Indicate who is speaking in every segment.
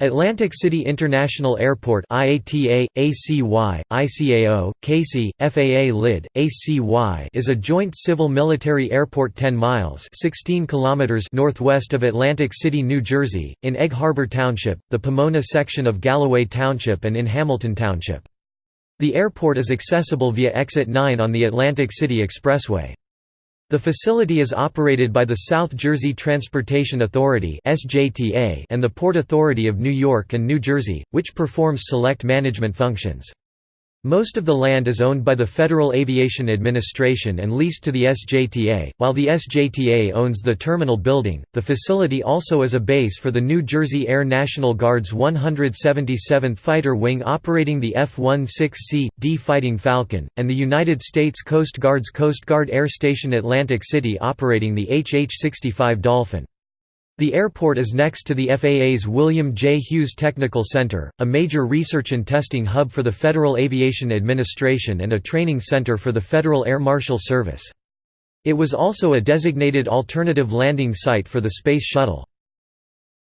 Speaker 1: Atlantic City International Airport IATA, ACY, ICAO, KACY, FAA LID, ACY is a joint civil-military airport 10 miles 16 kilometers northwest of Atlantic City, New Jersey, in Egg Harbor Township, the Pomona section of Galloway Township and in Hamilton Township. The airport is accessible via Exit 9 on the Atlantic City Expressway. The facility is operated by the South Jersey Transportation Authority and the Port Authority of New York and New Jersey, which performs select management functions. Most of the land is owned by the Federal Aviation Administration and leased to the SJTA, while the SJTA owns the terminal building. The facility also is a base for the New Jersey Air National Guard's 177th Fighter Wing operating the F-16C, D Fighting Falcon, and the United States Coast Guard's Coast Guard Air Station Atlantic City operating the HH-65 Dolphin. The airport is next to the FAA's William J. Hughes Technical Center, a major research and testing hub for the Federal Aviation Administration and a training center for the Federal Air Marshal Service. It was also a designated alternative landing site for the Space Shuttle.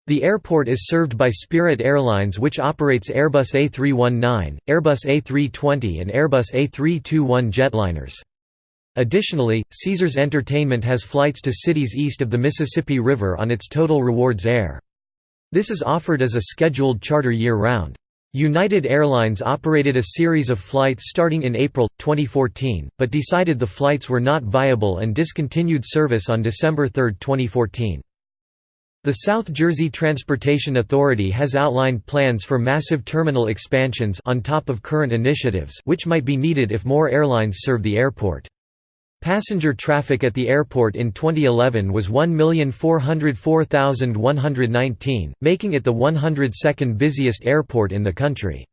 Speaker 1: The airport is served by Spirit Airlines which operates Airbus A319, Airbus A320 and Airbus A321 jetliners. Additionally, Caesars Entertainment has flights to cities east of the Mississippi River on its Total Rewards Air. This is offered as a scheduled charter year-round. United Airlines operated a series of flights starting in April, 2014, but decided the flights were not viable and discontinued service on December 3, 2014. The South Jersey Transportation Authority has outlined plans for massive terminal expansions on top of current initiatives which might be needed if more airlines serve the airport. Passenger traffic at the airport in 2011 was 1,404,119, making it the 102nd busiest airport in the country.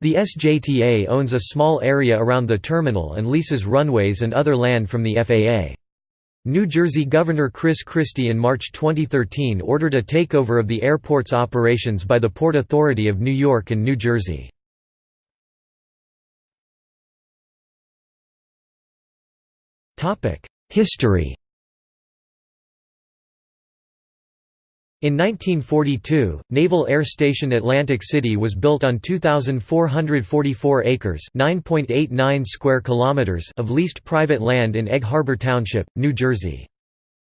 Speaker 1: The SJTA owns a small area around the terminal and leases runways and other land from the FAA. New Jersey Governor Chris Christie in March 2013 ordered a takeover of the airport's operations by the Port Authority of New York and New Jersey. History In 1942, Naval Air Station Atlantic City was built on 2,444 acres (9.89 square kilometers) of leased private land in Egg Harbor Township, New Jersey.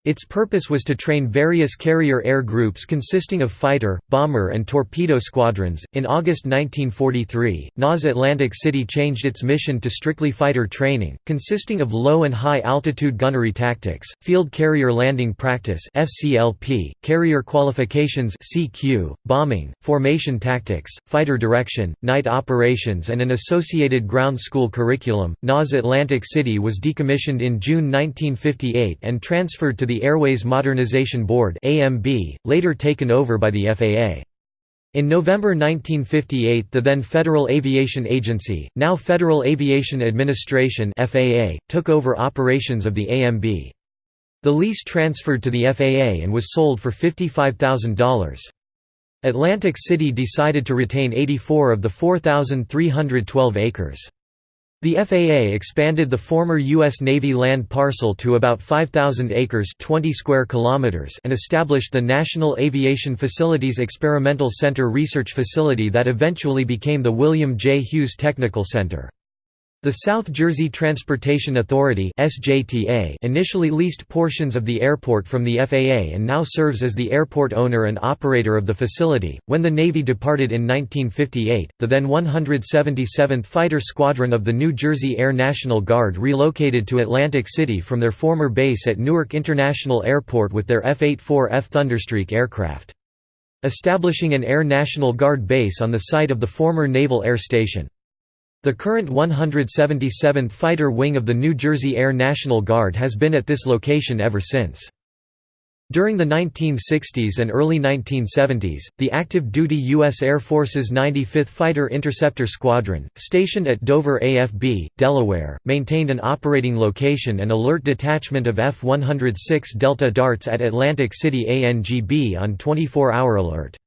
Speaker 1: Its purpose was to train various carrier air groups consisting of fighter, bomber, and torpedo squadrons. In August 1943, NAS Atlantic City changed its mission to strictly fighter training, consisting of low and high altitude gunnery tactics, field carrier landing practice (FCLP), carrier qualifications (CQ), bombing, formation tactics, fighter direction, night operations, and an associated ground school curriculum. NAS Atlantic City was decommissioned in June 1958 and transferred to the Airways Modernization Board (AMB), later taken over by the FAA. In November 1958 the then Federal Aviation Agency, now Federal Aviation Administration FAA, took over operations of the AMB. The lease transferred to the FAA and was sold for $55,000. Atlantic City decided to retain 84 of the 4,312 acres. The FAA expanded the former U.S. Navy land parcel to about 5,000 acres 20 square kilometers and established the National Aviation Facilities Experimental Center research facility that eventually became the William J. Hughes Technical Center. The South Jersey Transportation Authority initially leased portions of the airport from the FAA and now serves as the airport owner and operator of the facility. When the Navy departed in 1958, the then 177th Fighter Squadron of the New Jersey Air National Guard relocated to Atlantic City from their former base at Newark International Airport with their F-84F Thunderstreak aircraft. Establishing an Air National Guard base on the site of the former Naval Air Station. The current 177th Fighter Wing of the New Jersey Air National Guard has been at this location ever since. During the 1960s and early 1970s, the active-duty U.S. Air Force's 95th Fighter Interceptor Squadron, stationed at Dover AFB, Delaware, maintained an operating location and alert detachment of F-106 Delta Darts at Atlantic City ANGB on 24-hour alert.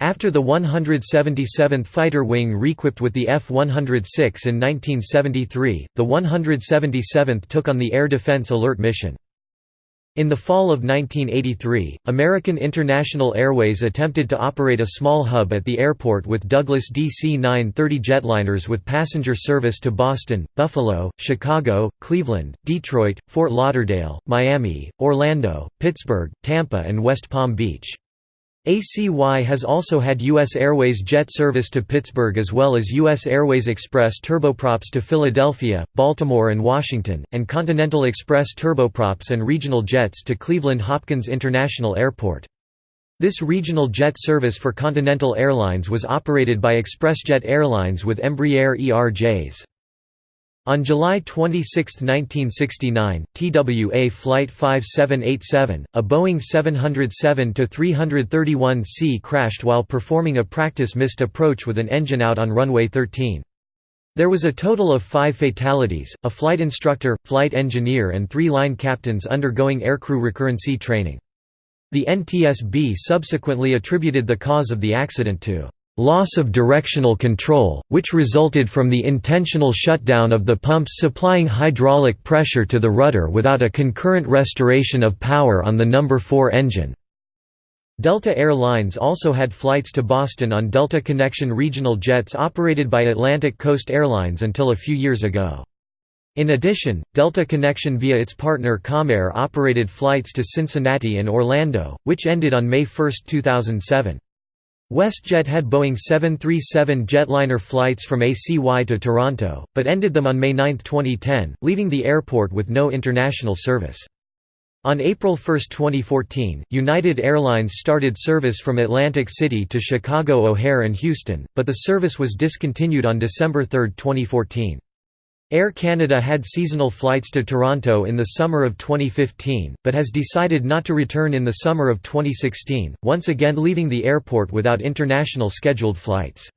Speaker 1: After the 177th Fighter Wing reequipped with the F-106 in 1973, the 177th took on the Air Defense Alert mission. In the fall of 1983, American International Airways attempted to operate a small hub at the airport with Douglas DC-930 jetliners with passenger service to Boston, Buffalo, Chicago, Cleveland, Detroit, Fort Lauderdale, Miami, Orlando, Pittsburgh, Tampa and West Palm Beach. ACY has also had U.S. Airways jet service to Pittsburgh as well as U.S. Airways Express turboprops to Philadelphia, Baltimore and Washington, and Continental Express turboprops and regional jets to Cleveland Hopkins International Airport. This regional jet service for Continental Airlines was operated by ExpressJet Airlines with Embraer ERJs. On July 26, 1969, TWA Flight 5787, a Boeing 707-331C crashed while performing a practice missed approach with an engine out on runway 13. There was a total of five fatalities, a flight instructor, flight engineer and three line captains undergoing aircrew recurrency training. The NTSB subsequently attributed the cause of the accident to loss of directional control, which resulted from the intentional shutdown of the pumps supplying hydraulic pressure to the rudder without a concurrent restoration of power on the No. 4 engine. Delta Air Lines also had flights to Boston on Delta Connection regional jets operated by Atlantic Coast Airlines until a few years ago. In addition, Delta Connection via its partner Comair operated flights to Cincinnati and Orlando, which ended on May 1, 2007. WestJet had Boeing 737 jetliner flights from ACY to Toronto, but ended them on May 9, 2010, leaving the airport with no international service. On April 1, 2014, United Airlines started service from Atlantic City to Chicago O'Hare and Houston, but the service was discontinued on December 3, 2014. Air Canada had seasonal flights to Toronto in the summer of 2015, but has decided not to return in the summer of 2016, once again leaving the airport without international scheduled flights.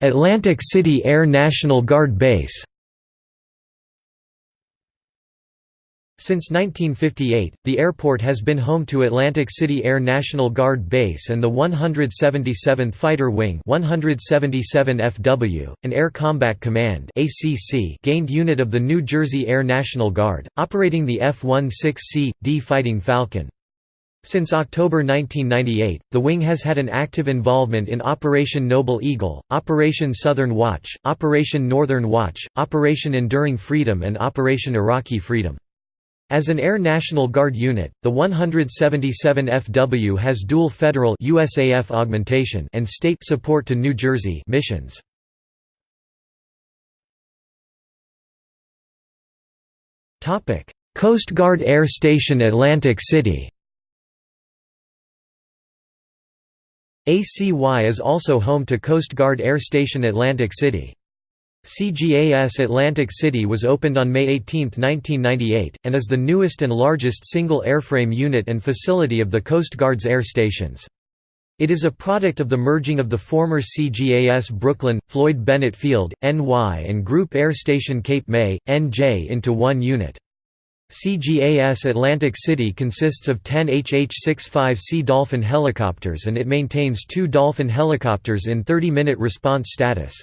Speaker 1: Atlantic City Air National Guard Base Since 1958, the airport has been home to Atlantic City Air National Guard Base and the 177th Fighter Wing 177 FW, an Air Combat Command ACC gained unit of the New Jersey Air National Guard, operating the F-16C, D Fighting Falcon. Since October 1998, the wing has had an active involvement in Operation Noble Eagle, Operation Southern Watch, Operation Northern Watch, Operation Enduring Freedom and Operation Iraqi Freedom. As an Air National Guard unit, the 177 FW has dual federal USAF augmentation and state support to New Jersey missions. Topic: Coast Guard Air Station Atlantic City. ACY is also home to Coast Guard Air Station Atlantic City. CGAS Atlantic City was opened on May 18, 1998, and is the newest and largest single airframe unit and facility of the Coast Guard's air stations. It is a product of the merging of the former CGAS Brooklyn, Floyd Bennett Field, NY and Group Air Station Cape May, NJ into one unit. CGAS Atlantic City consists of 10 HH-65C Dolphin helicopters and it maintains two Dolphin helicopters in 30-minute response status.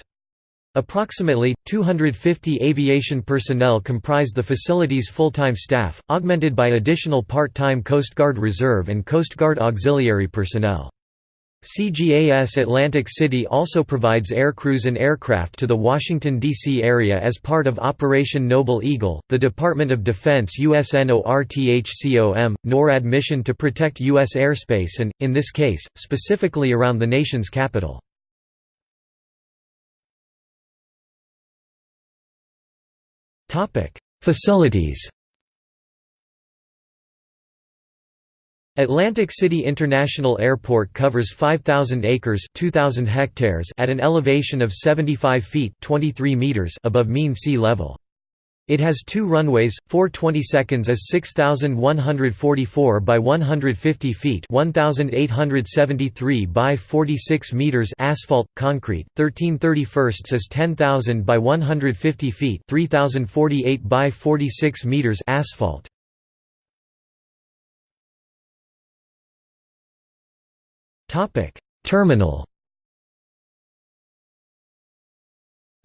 Speaker 1: Approximately, 250 aviation personnel comprise the facility's full-time staff, augmented by additional part-time Coast Guard Reserve and Coast Guard auxiliary personnel. CGAS Atlantic City also provides aircrews and aircraft to the Washington, D.C. area as part of Operation Noble Eagle, the Department of Defense USNORTHCOM, NORAD mission to protect U.S. airspace and, in this case, specifically around the nation's capital. Facilities Atlantic City International Airport covers 5,000 acres 2,000 hectares at an elevation of 75 feet 23 meters above mean sea level. It has two runways, 420 seconds as 6,144 by 150 feet 1,873 by 46 meters asphalt, concrete, 1331 as 10,000 by 150 feet 3,048 by 46 meters asphalt. Terminal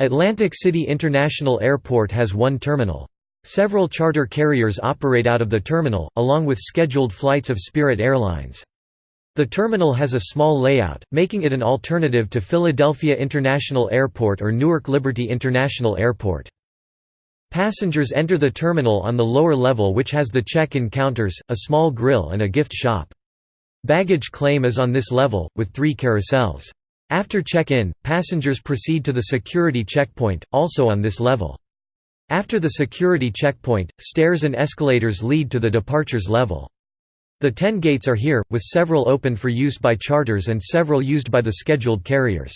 Speaker 1: Atlantic City International Airport has one terminal. Several charter carriers operate out of the terminal, along with scheduled flights of Spirit Airlines. The terminal has a small layout, making it an alternative to Philadelphia International Airport or Newark Liberty International Airport. Passengers enter the terminal on the lower level which has the check-in counters, a small grill and a gift shop. Baggage claim is on this level, with three carousels. After check-in, passengers proceed to the security checkpoint, also on this level. After the security checkpoint, stairs and escalators lead to the departures level. The ten gates are here, with several open for use by charters and several used by the scheduled carriers.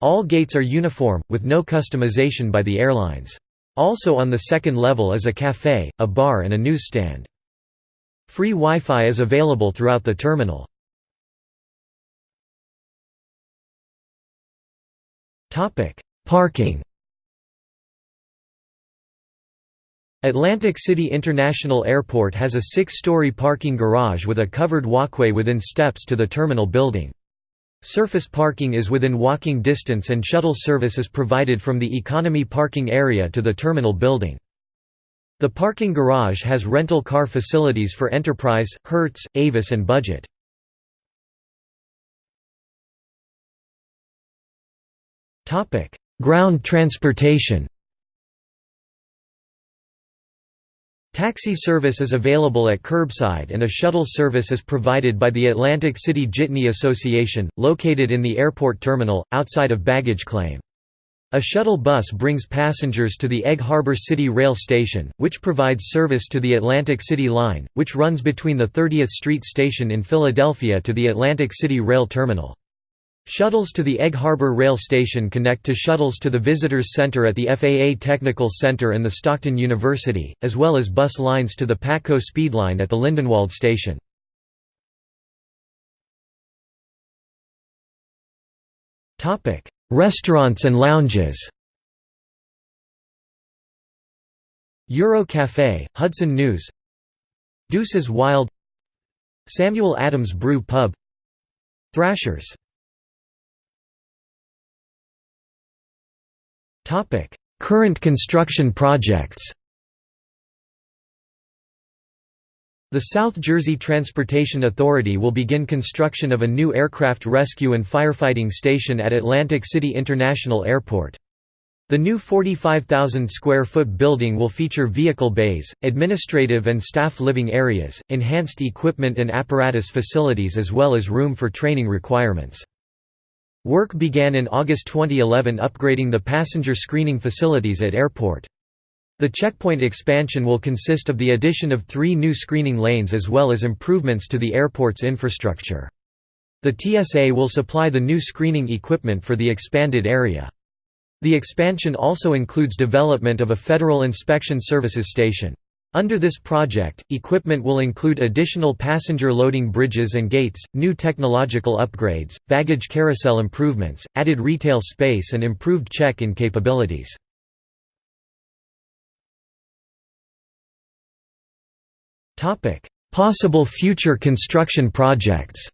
Speaker 1: All gates are uniform, with no customization by the airlines. Also on the second level is a café, a bar and a newsstand. Free Wi-Fi is available throughout the terminal. Parking Atlantic City International Airport has a six-story parking garage with a covered walkway within steps to the terminal building. Surface parking is within walking distance and shuttle service is provided from the economy parking area to the terminal building. The parking garage has rental car facilities for Enterprise, Hertz, Avis and Budget. Ground transportation Taxi service is available at curbside and a shuttle service is provided by the Atlantic City Jitney Association, located in the airport terminal, outside of baggage claim. A shuttle bus brings passengers to the Egg Harbor City Rail Station, which provides service to the Atlantic City Line, which runs between the 30th Street Station in Philadelphia to the Atlantic City Rail Terminal. Shuttles to the Egg Harbor Rail Station connect to shuttles to the Visitors Center at the FAA Technical Center and the Stockton University, as well as bus lines to the Patco Speedline at the Lindenwold Station. Restaurants and lounges. Euro Cafe, Hudson News. Deuces Wild. Samuel Adams Brew Pub. Thrashers Current construction projects The South Jersey Transportation Authority will begin construction of a new aircraft rescue and firefighting station at Atlantic City International Airport. The new 45,000 square foot building will feature vehicle bays, administrative and staff living areas, enhanced equipment and apparatus facilities as well as room for training requirements. Work began in August 2011 upgrading the passenger screening facilities at airport. The checkpoint expansion will consist of the addition of three new screening lanes as well as improvements to the airport's infrastructure. The TSA will supply the new screening equipment for the expanded area. The expansion also includes development of a Federal Inspection Services station. Under this project, equipment will include additional passenger loading bridges and gates, new technological upgrades, baggage carousel improvements, added retail space and improved check-in capabilities. Possible future construction projects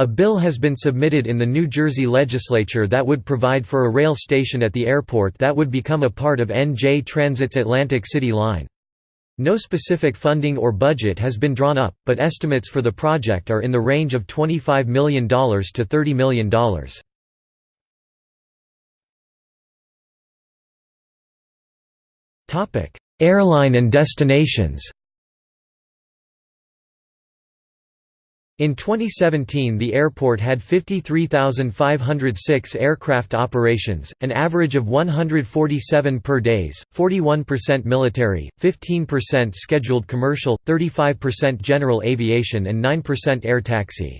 Speaker 1: A bill has been submitted in the New Jersey legislature that would provide for a rail station at the airport that would become a part of NJ Transit's Atlantic City line. No specific funding or budget has been drawn up, but estimates for the project are in the range of $25 million to $30 million. Airline and destinations In 2017 the airport had 53,506 aircraft operations, an average of 147 per days, 41% military, 15% scheduled commercial, 35% general aviation and 9% air taxi.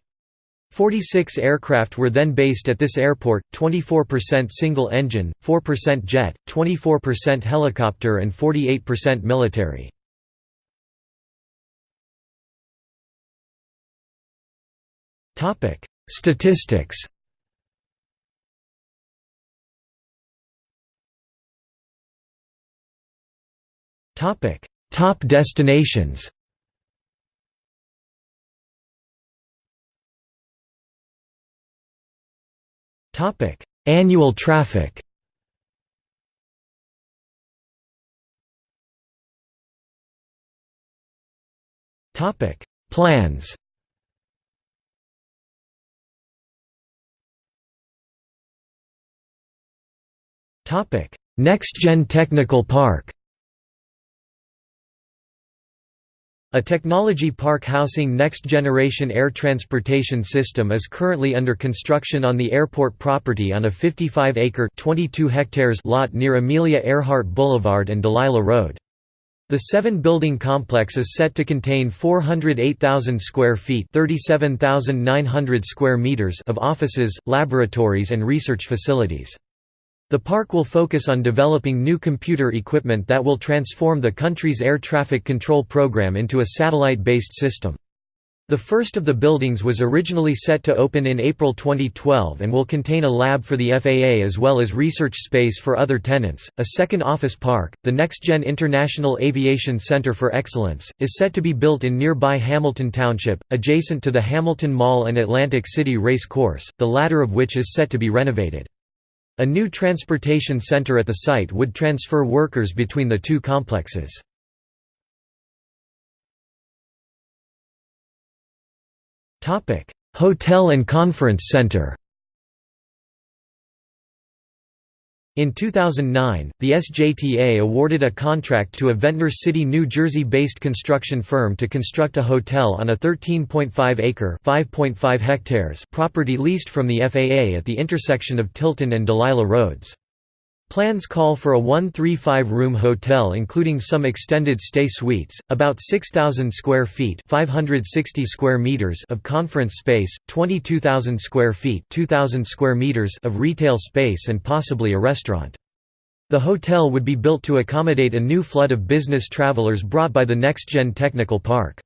Speaker 1: 46 aircraft were then based at this airport, 24% single-engine, 4% jet, 24% helicopter and 48% military. Topic: Statistics. Topic: Top destinations. Topic: Annual traffic Topic: Plans NextGen Technical Park A technology park housing next-generation air transportation system is currently under construction on the airport property on a 55-acre (22 hectares) lot near Amelia Earhart Boulevard and Delilah Road. The seven-building complex is set to contain 408,000 square feet (37,900 square meters) of offices, laboratories and research facilities. The park will focus on developing new computer equipment that will transform the country's air traffic control program into a satellite-based system. The first of the buildings was originally set to open in April 2012 and will contain a lab for the FAA as well as research space for other tenants. A second office park, the NextGen International Aviation Center for Excellence, is set to be built in nearby Hamilton Township, adjacent to the Hamilton Mall and Atlantic City Race Course, the latter of which is set to be renovated. A new transportation center at the site would transfer workers between the two complexes. Hotel and Conference Center In 2009, the SJTA awarded a contract to a Ventnor City, New Jersey-based construction firm to construct a hotel on a 13.5-acre (5.5 hectares) property leased from the FAA at the intersection of Tilton and Delilah Roads. Plans call for a 135-room hotel including some extended stay suites, about 6,000 square feet 560 square meters of conference space, 22,000 square feet 2,000 square meters of retail space and possibly a restaurant. The hotel would be built to accommodate a new flood of business travelers brought by the NextGen Technical Park.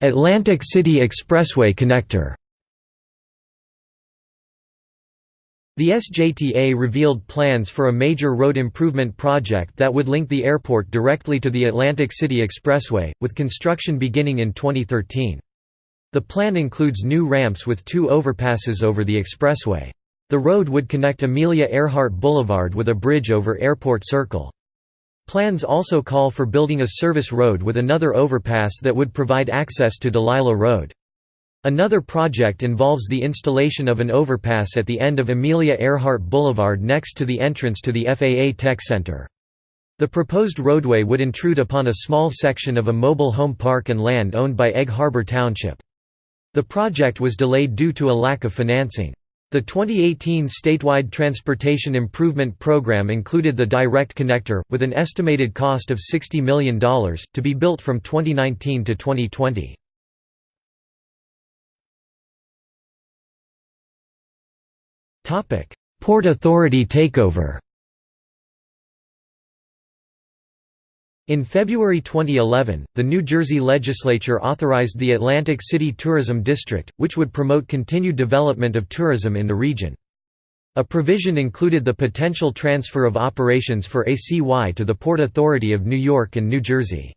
Speaker 1: Atlantic City Expressway connector The SJTA revealed plans for a major road improvement project that would link the airport directly to the Atlantic City Expressway, with construction beginning in 2013. The plan includes new ramps with two overpasses over the expressway. The road would connect Amelia Earhart Boulevard with a bridge over Airport Circle. Plans also call for building a service road with another overpass that would provide access to Delilah Road. Another project involves the installation of an overpass at the end of Amelia Earhart Boulevard next to the entrance to the FAA Tech Center. The proposed roadway would intrude upon a small section of a mobile home park and land owned by Egg Harbor Township. The project was delayed due to a lack of financing. The 2018 statewide transportation improvement program included the direct connector, with an estimated cost of $60 million, to be built from 2019 to 2020. Port Authority takeover In February 2011, the New Jersey legislature authorized the Atlantic City Tourism District, which would promote continued development of tourism in the region. A provision included the potential transfer of operations for ACY to the Port Authority of New York and New Jersey.